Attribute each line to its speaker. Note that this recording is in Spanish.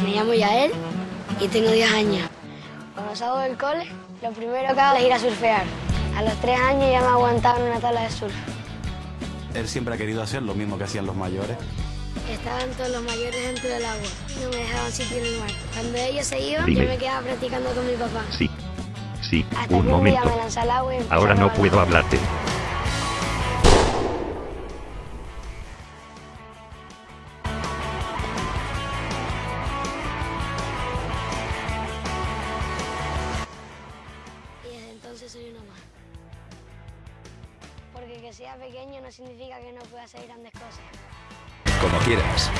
Speaker 1: Me llamo Yael y tengo 10 años. Cuando salgo del cole, lo primero que hago es ir a surfear. A los 3 años ya me aguantaba en una tabla de surf.
Speaker 2: Él siempre ha querido hacer lo mismo que hacían los mayores.
Speaker 1: Estaban todos los mayores dentro del agua. No me dejaban sitio en el mar. Cuando ellos se iban,
Speaker 3: Dime.
Speaker 1: yo me quedaba practicando con mi papá.
Speaker 3: Sí. Sí,
Speaker 1: Hasta
Speaker 3: un momento.
Speaker 1: me lancé al agua y empecé
Speaker 3: Ahora no puedo hablarte.
Speaker 1: Entonces soy una más. Porque que sea pequeño no significa que no pueda hacer grandes cosas.
Speaker 4: Como quieras.